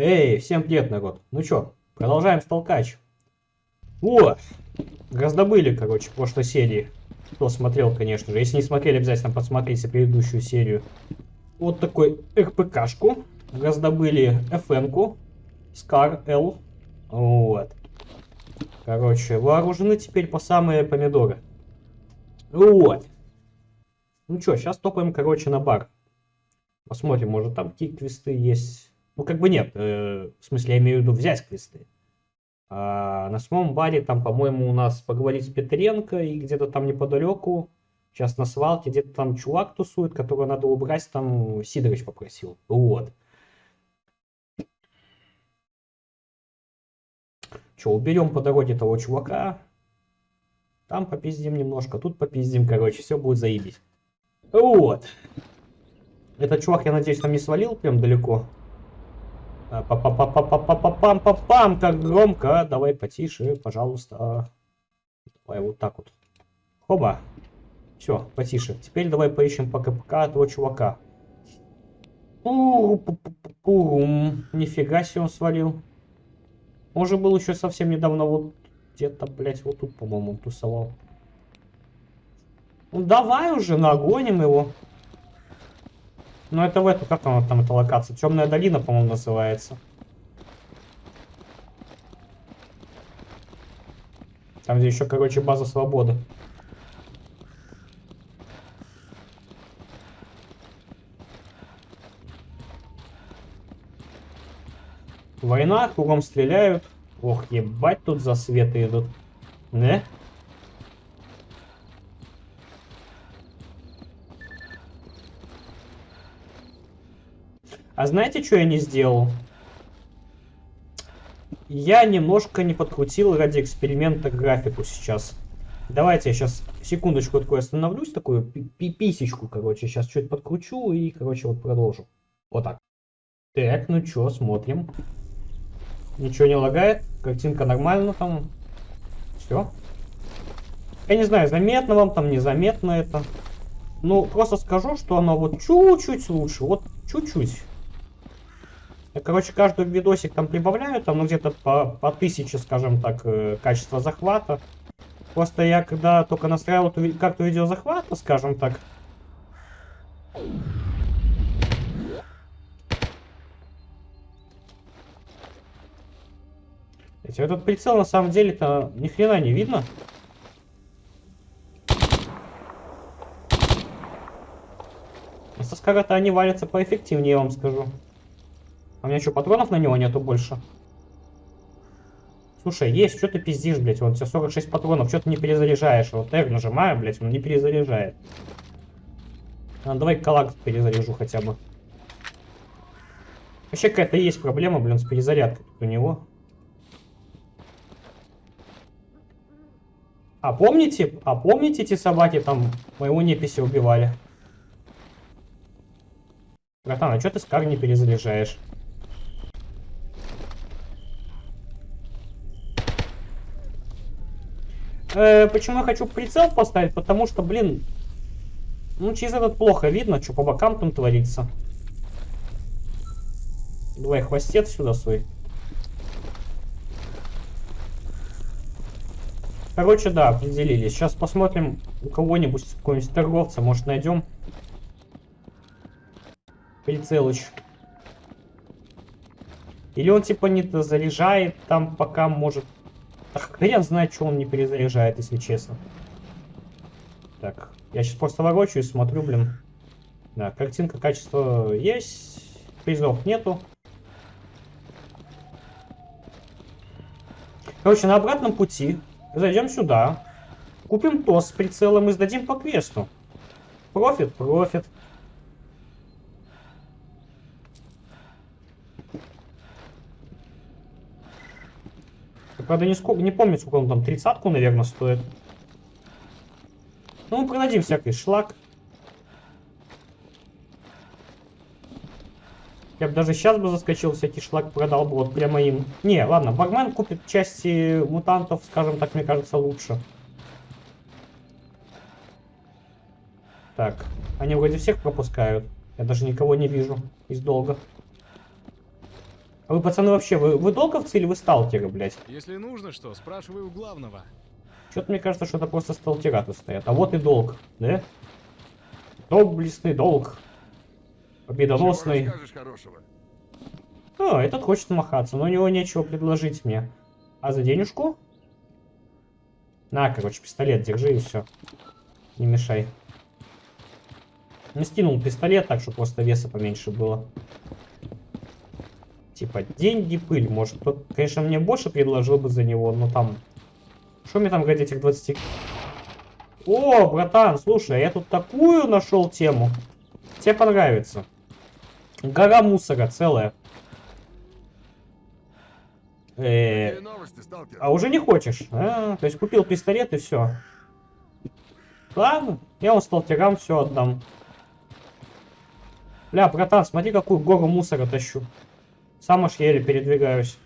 Эй, всем привет, народ. Ну чё, продолжаем столкач. О, раздобыли, короче, в прошлой серии. Кто смотрел, конечно же. Если не смотрели, обязательно посмотрите предыдущую серию. Вот такой РПКшку. Раздобыли FN-ку. Scar L. Вот. Короче, вооружены теперь по самые помидоры. Вот. Ну чё, сейчас топаем, короче, на бар. Посмотрим, может там какие квесты есть. Ну, как бы нет. Э, в смысле, я имею в виду взять квесты. А на самом баре там, по-моему, у нас поговорить с Петренко и где-то там неподалеку, сейчас на свалке, где-то там чувак тусует, которого надо убрать, там Сидорович попросил. Вот. Че, уберем по дороге того чувака. Там попиздим немножко, тут попиздим, короче, все будет заебись. Вот. Этот чувак, я надеюсь, там не свалил прям далеко. Пам-пам-пам-пам-пам, как громко. Давай потише, пожалуйста. Давай вот так вот. Хоба. Все, потише. Теперь давай поищем по КПК этого чувака. Пурум. Нифига себе он свалил. Он был еще совсем недавно вот где-то, блять, вот тут, по-моему, тусовал. Ну давай уже нагоним его. Ну это в эту, как там, там эта локация? Темная долина, по-моему, называется. Там, где еще, короче, база свободы. Война, кругом стреляют. Ох, ебать, тут засветы идут. Не? А знаете, что я не сделал? Я немножко не подкрутил ради эксперимента графику сейчас. Давайте я сейчас секундочку такой остановлюсь, такую писечку, короче, сейчас чуть подкручу и, короче, вот продолжу. Вот так. Так, ну чё, смотрим. Ничего не лагает, картинка нормально там. Все. Я не знаю, заметно вам там, незаметно это. Ну, просто скажу, что оно вот чуть-чуть лучше, вот чуть-чуть. Короче, каждый видосик там прибавляют, там ну, где-то по, по тысяче, скажем так, э, качество захвата. Просто я когда только настраивал карту видеозахвата, скажем так, этот прицел на самом деле-то ни хрена не видно. Со скара-то они валятся поэффективнее, я вам скажу. У меня что, патронов на него нету больше? Слушай, есть, что ты пиздишь, блядь? Вот у тебя 46 патронов, что ты не перезаряжаешь? Вот R нажимаю, блядь, он не перезаряжает. А, давай калак перезаряжу хотя бы. Вообще какая-то есть проблема, блин, с перезарядкой у него. А помните, а помните эти собаки там моего неписи убивали? Братан, а что ты скар не перезаряжаешь? Э, почему я хочу прицел поставить? Потому что, блин, ну через этот плохо видно, что по бокам там творится. Давай хвостец сюда свой. Короче, да, определились. Сейчас посмотрим у кого-нибудь, какого-нибудь торговца, может найдем. Прицелыч. Или он типа не заряжает там, пока может Ах, хрен знает, что он не перезаряжает, если честно. Так, я сейчас просто ворочаюсь, смотрю, блин. Да, картинка, качество есть, призов нету. Короче, на обратном пути зайдем сюда, купим ТОС с прицелом и сдадим по квесту. Профит, профит. Правда, не, сколько, не помню, сколько он там, тридцатку, наверное, стоит. Ну, мы продадим всякий шлак. Я бы даже сейчас бы заскочил, всякий шлак продал бы, вот прямо им. Не, ладно, бармен купит части мутантов, скажем так, мне кажется, лучше. Так, они вроде всех пропускают. Я даже никого не вижу из долга. А вы, пацаны, вообще, вы, вы долговцы или вы сталкеры, блядь? Если нужно что, спрашивай у главного. Что-то мне кажется, что это просто сталкера тут стоят. А вот и долг, да? Доблестный долг. Победоносный. А, этот хочет махаться, но у него нечего предложить мне. А за денежку? На, короче, пистолет держи и все. Не мешай. Не скинул пистолет, так что просто веса поменьше было. Типа, деньги, пыль. Может, кто конечно, мне больше предложил бы за него, но там... Что мне там говорить этих 20... О, братан, слушай, я тут такую нашел тему. Тебе понравится. Гора мусора целая. Э, сталкер? а уже не хочешь? А, то есть купил пистолет и все. Ладно, я вам сталкерам все отдам. Бля, братан, смотри, какую гору мусора тащу. Сам аж еле передвигаюсь.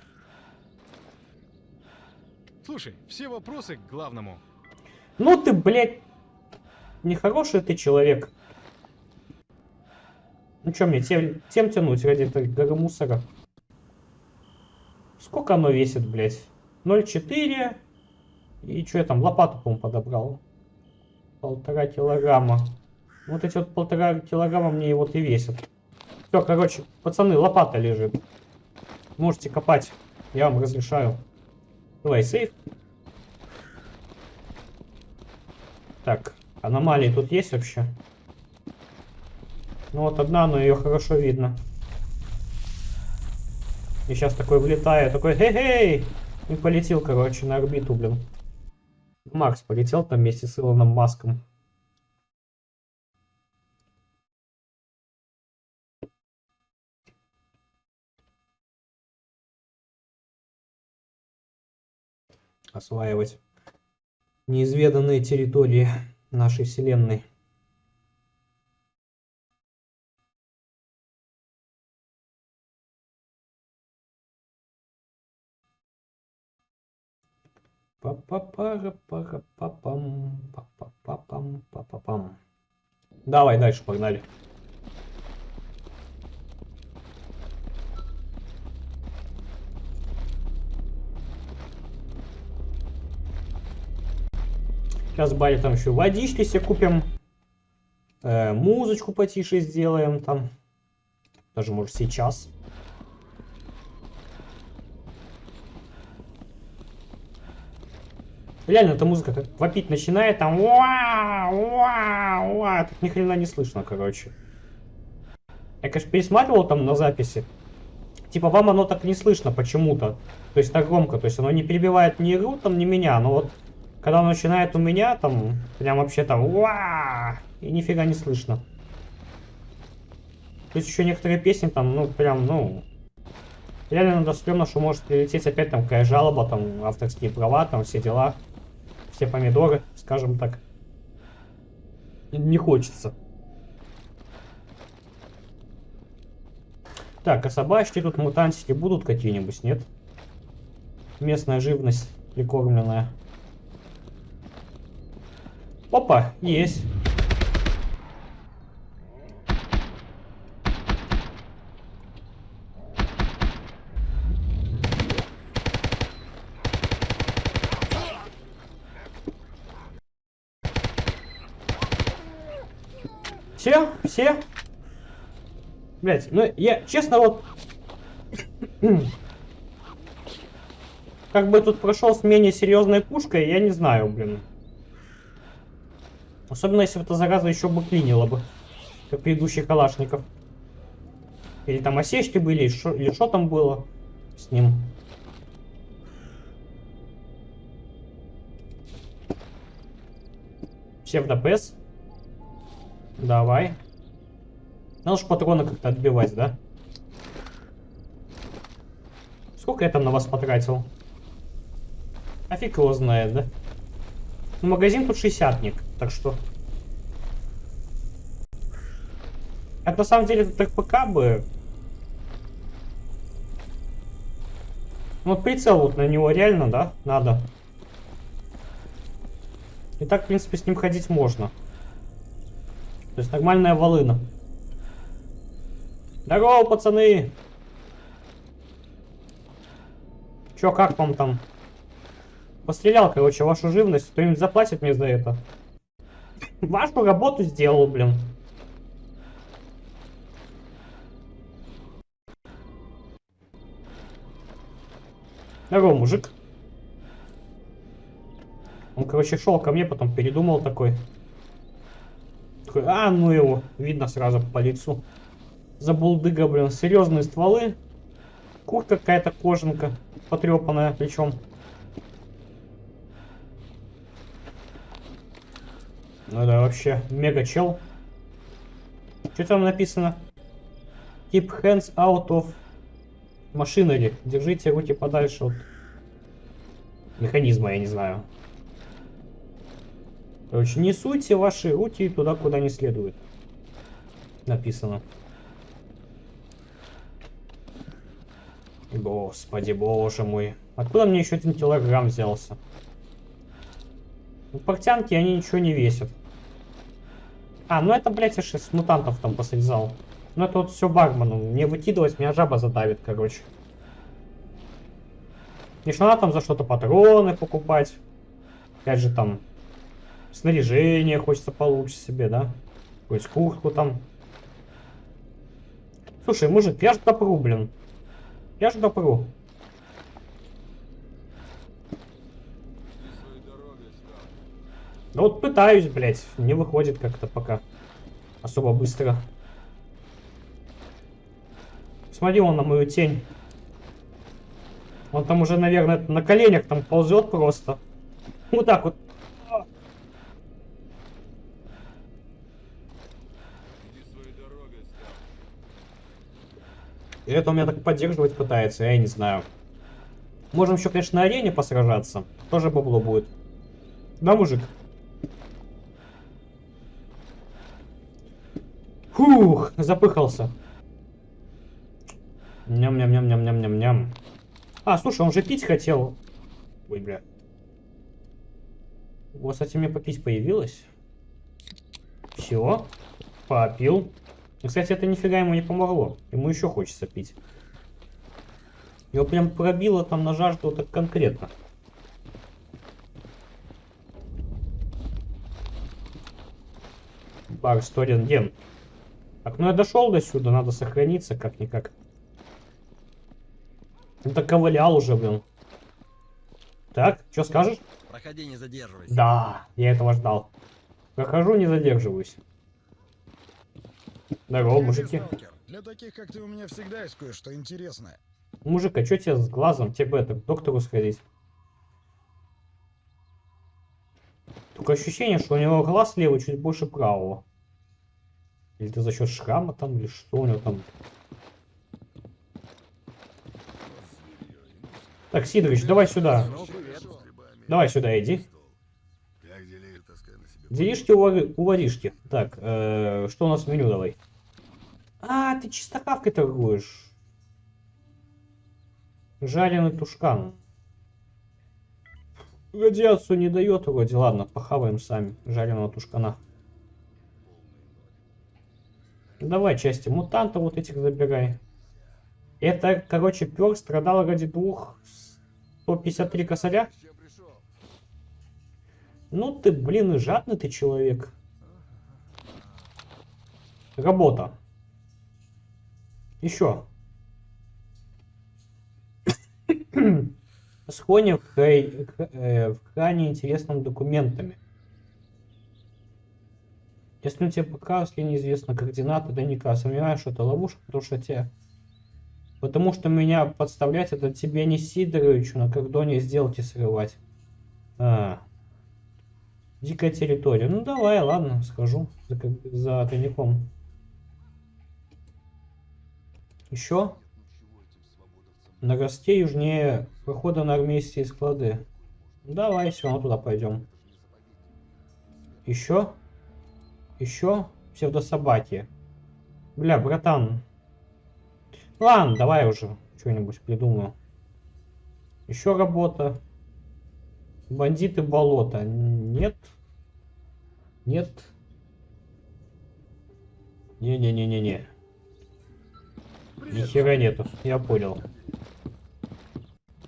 Слушай, все вопросы к главному. Ну ты, блядь, нехороший ты человек. Ну что мне, тем, тем тянуть ради этой горы мусора? Сколько оно весит, блядь? 0,4. И что я там, лопату, по-моему, подобрал. Полтора килограмма. Вот эти вот полтора килограмма мне вот и весят. Все, короче, пацаны, лопата лежит. Можете копать. Я вам разрешаю. Давай, сейф. Так, аномалии тут есть вообще? Ну вот одна, но ее хорошо видно. И сейчас такой влетаю, такой хей-хей! И полетел, короче, на орбиту, блин. Макс полетел там вместе с Илоном Маском. Осваивать неизведанные территории нашей вселенной. Па-па-пара-пара-па-пам, па-па-па-пам, па-па-пам. Давай дальше, погнали. Сейчас Барри там еще водички себе купим. Э, музычку потише сделаем там. Даже может сейчас. Реально, эта музыка как вопить начинает, там уа, уа, уа, тут ни хрена не слышно, короче. Я, конечно, пересматривал там на записи. Типа, вам оно так не слышно почему-то. То есть так громко, то есть оно не перебивает ни игру, там, ни меня, но вот когда оно начинает у меня, там, прям вообще там, и нифига не слышно. Есть еще некоторые песни там, ну, прям, ну, реально надо стрёмно, что может прилететь опять там какая жалоба, там, авторские права, там, все дела, все помидоры, скажем так. Не хочется. Так, а собачки тут мутантики будут какие-нибудь, нет? Местная живность прикормленная. Опа, есть. Все? Все? Блять, ну я, честно, вот... как бы тут прошел с менее серьезной пушкой, я не знаю, блин. Особенно, если бы эта зараза еще бы клинила бы. Как предыдущих калашников. Или там осечки были, или что там было с ним. Псевдопес. Давай. Надо же патроны как-то отбивать, да? Сколько я там на вас потратил? А фиг его знает, да? Ну, магазин тут 60 так что... Это на самом деле этот РПК бы... Ну, вот прицел вот на него реально, да, надо. И так, в принципе, с ним ходить можно. То есть нормальная волына. Здорово, пацаны! Чё, как вам там? Пострелял, короче, вашу живность. Кто-нибудь заплатит мне за это? Вашу работу сделал, блин. Здорово, мужик. Он, короче, шел ко мне, потом передумал такой. Такой, а, ну его. Видно сразу по лицу. Забулдыга, блин. Серьезные стволы. Куртка какая-то кожанка. Потрепанная причем. Ну да, вообще мега чел. Что там написано? Keep hands out of machinery. Держите руки подальше от механизма, я не знаю. Короче, не суйте ваши руки туда, куда не следует. Написано. Господи, боже мой. Откуда мне еще один килограмм взялся? Ну, портянки, они ничего не весят. А, ну это, блядь, я с мутантов там посрезал. Ну это вот все Багману. Мне выкидывать, меня жаба задавит, короче. Не что надо там за что-то патроны покупать. Опять же там снаряжение хочется получше себе, да? Какую-нибудь куртку там. Слушай, мужик, я же допру, блин. Я же допру. Да вот пытаюсь, блядь. Не выходит как-то пока. Особо быстро. Смотри он на мою тень. Он там уже, наверное, на коленях там ползет просто. Вот так вот. И это у меня так поддерживать пытается, я не знаю. Можем еще, конечно, на арене посражаться. Тоже бабло будет. Да, мужик? Фух, запыхался. Ням-ням-ням-ням-ням-ням-ням. А, слушай, он же пить хотел. Ой, бля. Вот, кстати, мне попить появилось. Все. Попил. Кстати, это нифига ему не помогло. Ему еще хочется пить. Его прям пробило там на жажду так конкретно. Бар Сторин Ген. Так, ну я дошел до сюда, надо сохраниться как-никак. Ну так ковылял уже, блин. Так, что скажешь? Проходи, не задерживайся. Да, я этого ждал. Прохожу, не задерживаюсь. Здорово, Привет, мужики. сталкер. Для таких, как ты, у меня всегда есть кое-что интересное. Мужик, а что тебе с глазом? Тебе бы это, к доктору сходить. Только ощущение, что у него глаз левый чуть больше правого. Или это за счет шрама там, или что у него там. Так, Сидорович, давай сюда. Давай сюда иди. Делишки у воришки. Так, э, что у нас в меню давай? А, ты чистокавкой торгуешь. Жареный тушкан. Радиацию не дает вроде. Ладно, похаваем сами жареного тушкана. Давай части мутанта вот этих забирай. Это, короче, пер страдал ради двух 153 косаря. Ну ты, блин, и жадный ты человек. Работа. Еще. Сходим в, э, в крайне интересным документами. Если у тебя показывают неизвестно координаты дневника, сомневаюсь, что это ловушка, потому что тебе... Потому что меня подставлять это тебе не Сидоровичу на кордоне сделки срывать. А. Дикая территория. Ну давай, ладно, схожу за, за тайником. Еще? На росте южнее прохода на армейские склады. Давай, все туда пойдем. Еще? Еще? Псевдособаки. Бля, братан. Ладно, давай уже что-нибудь придумаю. Еще работа. Бандиты болота. Нет. Нет. Не-не-не-не-не. Ни хера нету, я понял.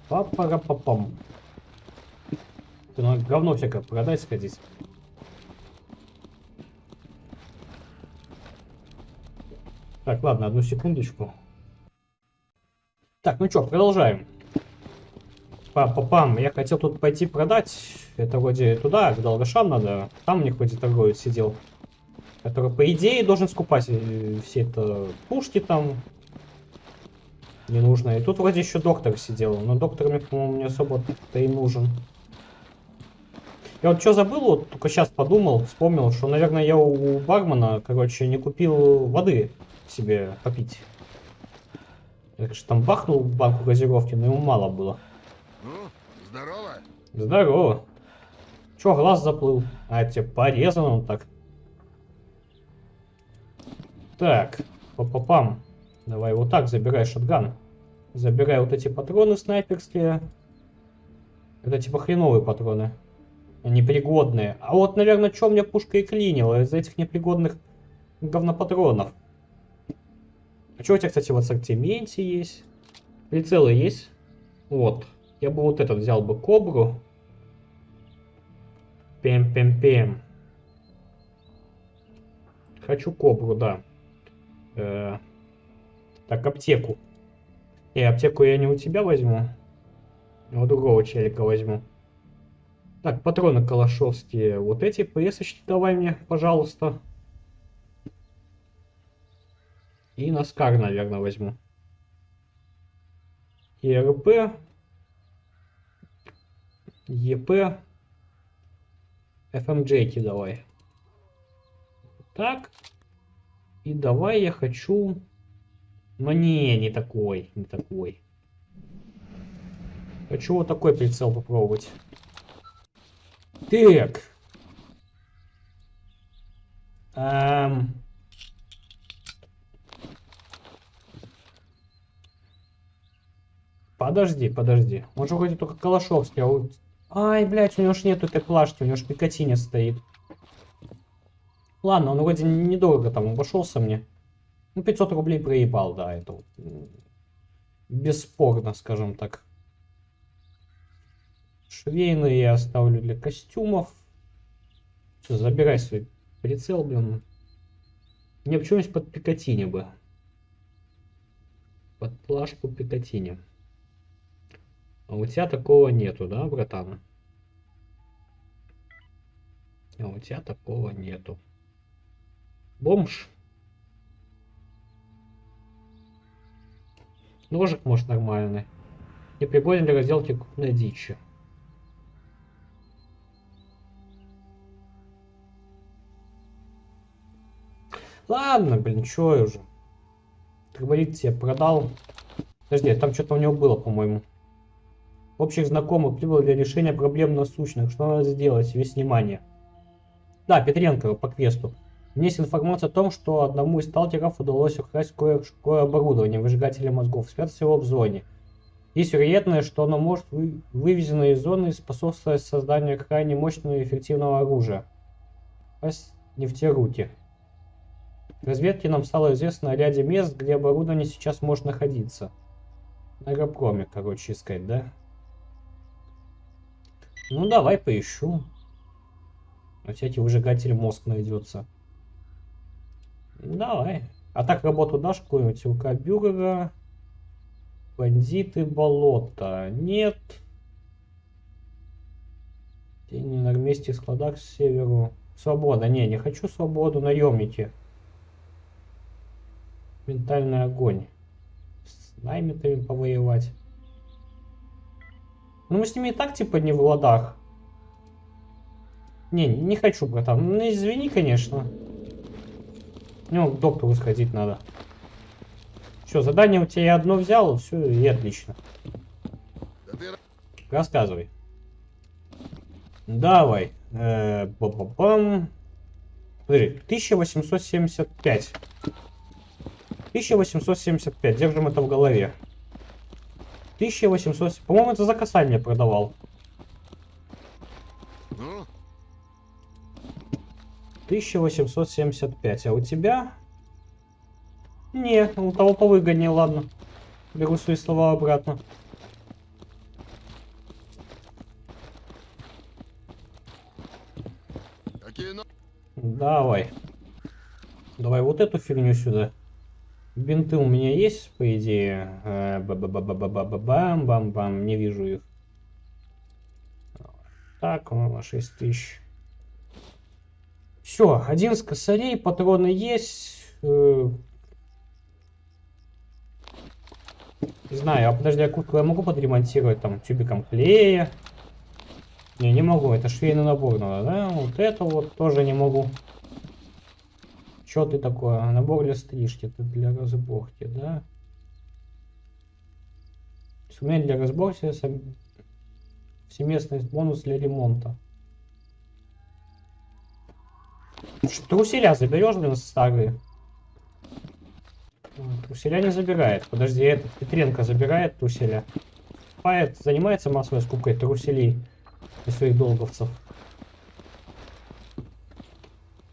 Папа-папам. Ты ну, говно всякое продать сходить. Так, ладно, одну секундочку. Так, ну что, продолжаем. Папа-пам, я хотел тут пойти продать. Это вроде туда, к долгошам надо. Там у них вроде торговец сидел. Который, по идее, должен скупать э, все это пушки там. Не нужно. И тут вроде еще доктор сидел. Но доктор мне, по-моему, не особо-то и нужен. Я вот что забыл, вот только сейчас подумал, вспомнил, что, наверное, я у бармена, короче, не купил воды себе попить. Я, конечно, там бахнул банку газировки, но ему мало было. Ну, здорово. Здорово. Чё, глаз заплыл? А, тебе порезан он так. Так, папа-пам. Давай вот так, забирай шотган. Забирай вот эти патроны снайперские. Это типа хреновые патроны. Непригодные. А вот, наверное, что мне пушка и клинила из этих непригодных говнопатронов. Что у тебя, кстати, в ассортименте есть? Прицелы есть? Вот. Я бы вот этот взял бы кобру. Пем-пем-пем. Хочу кобру, да. Э -э так, аптеку. И аптеку я не у тебя возьму. А у другого челика возьму. Так, патроны калашовские. Вот эти пресочки давай мне, пожалуйста. И Наскар, наверное, возьму. И РП. ЕП. FMJ давай. Так. И давай я хочу... Но не, не такой, не такой. Хочу вот такой прицел попробовать. Так. Эм... Подожди, подожди. Он же вроде только Калашовский, а. Ай, блядь, у него ж нету этой плашки, у него ж Пикатине стоит. Ладно, он вроде недорого там обошелся мне. Ну, 500 рублей проебал, да, это вот, бесспорно, скажем так. Швейные я оставлю для костюмов. Все, забирай свой прицел, блин. Мне почему-нибудь под Пикатине бы. Под плашку Пикатине. А у тебя такого нету, да, братан? А у тебя такого нету. Бомж. Ножик, может, нормальный. Не пригоден для разделки крупной дичи. Ладно, блин, чё я уже. Трубовик тебе продал. Подожди, там что-то у него было, по-моему общих знакомых прибыл для решения проблем насущных. Что надо сделать? Весь внимание. Да, Петренко по квесту. Есть информация о том, что одному из сталкеров удалось украсть кое-какое оборудование, выжигателя мозгов, спрятать его в зоне. Есть вероятность, что оно может вы, вывезено из зоны и способствовать созданию крайне мощного и эффективного оружия. Пасть не в те руки. В разведке нам стало известно о ряде мест, где оборудование сейчас может находиться. На аэропроме, короче, искать, да? Ну, давай поищу. На всякий выжигатель мозг найдется. Давай. А так работу дашь какую-нибудь? УК Бюргера. Бандиты болота. Нет. Тени на месте складах с северу. Свобода. Не, не хочу свободу. Наемники. Ментальный огонь. С наймитами повоевать. Ну мы с ними и так типа не в ладах. Не, не хочу, братан. Ну извини, конечно. Ну, к доктору сходить надо. Все, задание у тебя я одно взял, все, и отлично. Рассказывай. Давай. Э, ба -ба -бам. Подожди, 1875. 1875, держим это в голове. 1800... По-моему, это за касание продавал. Ну. 1875. А у тебя? Не, у того повыгоднее, ладно. Беру свои слова обратно. Давай. Давай вот эту фигню сюда. Бинты у меня есть, по идее. Э, ба-ба-ба-ба-ба-ба-бам, бам-бам. Не вижу их. Так, у нас 6 тысяч. Все, 11 косарей, патроны есть. Э, Не знаю, а подожди, а куртку я могу подремонтировать там тюбиком клея? Не, не могу, это швейный набор надо, да? Вот это вот тоже не могу. Что ты такое? Набор для стрижки, это для разборки, да? Инструмент для разборки, всеместный бонус для ремонта. Что усиля заберешь, блин, старые? Труселя не забирает. Подожди, этот Петренко забирает труселя. Пает занимается массовой скупкой труселей и своих долговцев.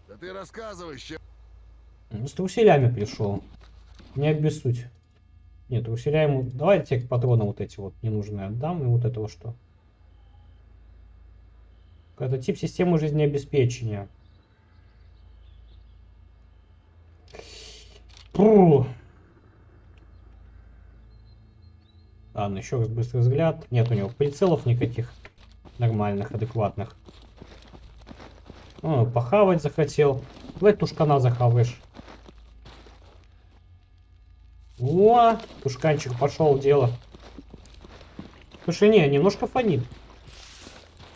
Да ты рассказывай, ща. Ну, С труселями пришел. Не обессудь. Нет, труселя ему... Давай тебе патроны вот эти вот ненужные отдам. И вот этого что? Это тип системы жизнеобеспечения. Фу. Ладно, еще раз быстрый взгляд. Нет у него прицелов никаких нормальных, адекватных. О, похавать захотел. Давай тушкана захаваешь. О, тушканчик пошел дело. Слушай, не, немножко фонит.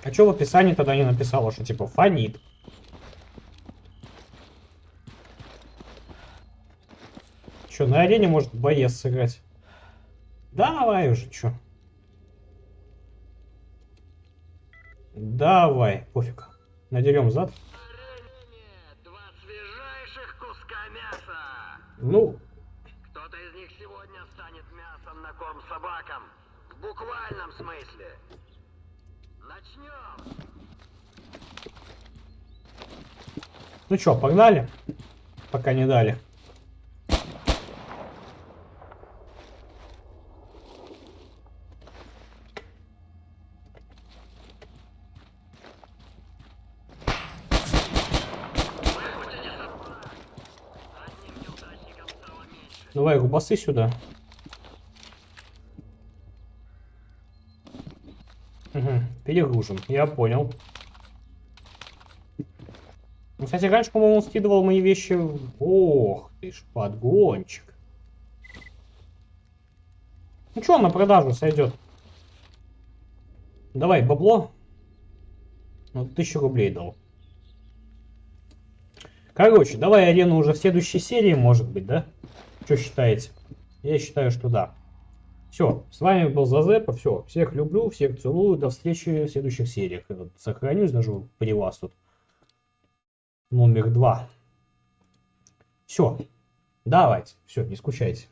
А что в описании тогда не написала, что типа фонит? Че, на арене может боец сыграть? Давай уже, чё. Давай, пофиг. Надерем зад. Ну, собакам. В буквальном смысле. Начнем. ну чё, погнали? Пока не дали. Давай губасы сюда. Угу, перегружен, я понял. Ну, кстати, раньше, по-моему, скидывал мои вещи... Ох, ты ж подгончик. Ну что, на продажу сойдет. Давай, бабло. Ну, тысячу рублей дал. Короче, давай арену уже в следующей серии, может быть, да? Что считаете? Я считаю, что да. Все, с вами был Зазепа, все, всех люблю, всех целую, до встречи в следующих сериях. Тут Сохранюсь даже при вас тут. Номер два. Все, давайте, все, не скучайте.